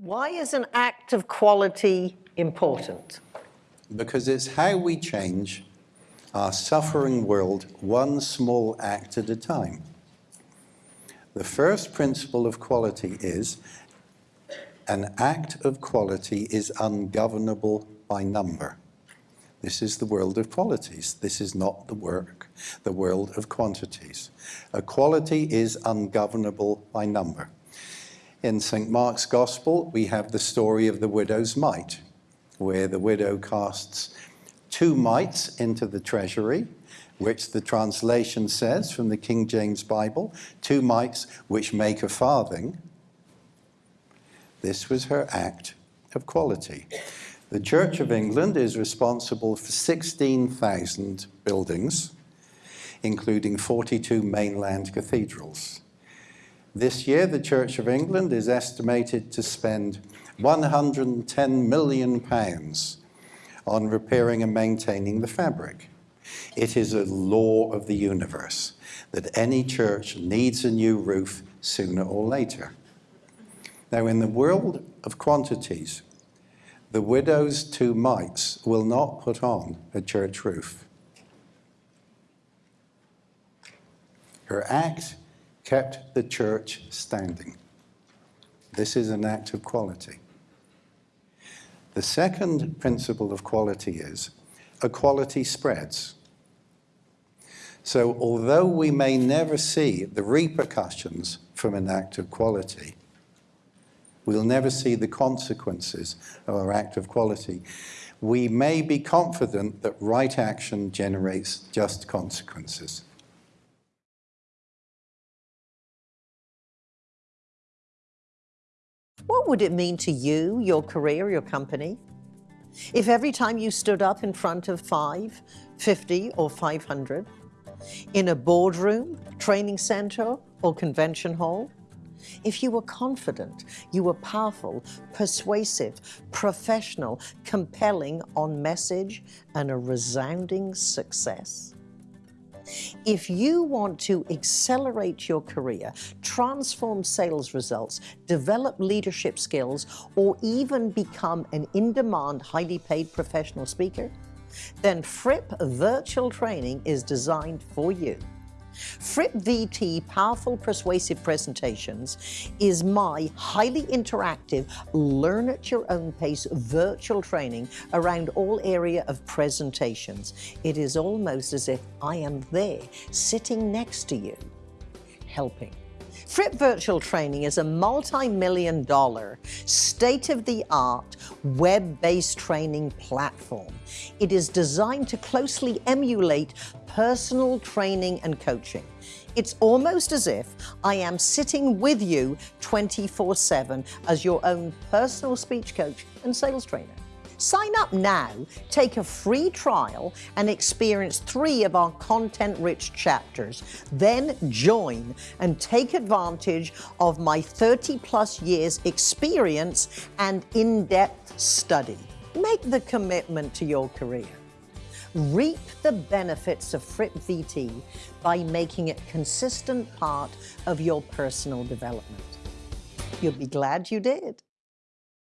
Why is an act of quality important? because it's how we change our suffering world one small act at a time. The first principle of quality is an act of quality is ungovernable by number. This is the world of qualities. This is not the work, the world of quantities. A quality is ungovernable by number. In St. Mark's Gospel, we have the story of the widow's mite where the widow casts two mites into the treasury, which the translation says from the King James Bible, two mites which make a farthing. This was her act of quality. The Church of England is responsible for 16,000 buildings, including 42 mainland cathedrals. This year, the Church of England is estimated to spend 110 million pounds on repairing and maintaining the fabric. It is a law of the universe that any church needs a new roof sooner or later. Now, in the world of quantities, the widow's two mites will not put on a church roof. Her act kept the church standing. This is an act of quality. The second principle of quality is equality spreads. So although we may never see the repercussions from an act of quality, we'll never see the consequences of our act of quality, we may be confident that right action generates just consequences. What would it mean to you, your career, your company, if every time you stood up in front of five, 50 or 500, in a boardroom, training center or convention hall, if you were confident, you were powerful, persuasive, professional, compelling on message, and a resounding success? If you want to accelerate your career, transform sales results, develop leadership skills, or even become an in-demand, highly paid professional speaker, then Fripp Virtual Training is designed for you. Fripp VT Powerful Persuasive Presentations is my highly interactive, learn at your own pace virtual training around all area of presentations. It is almost as if I am there, sitting next to you, helping. Fripp Virtual Training is a multi-million dollar, state-of-the-art, web-based training platform. It is designed to closely emulate personal training and coaching. It's almost as if I am sitting with you 24-7 as your own personal speech coach and sales trainer. Sign up now, take a free trial, and experience three of our content-rich chapters. Then join and take advantage of my 30-plus years experience and in-depth study. Make the commitment to your career. Reap the benefits of Fripp VT by making it consistent part of your personal development. You'll be glad you did.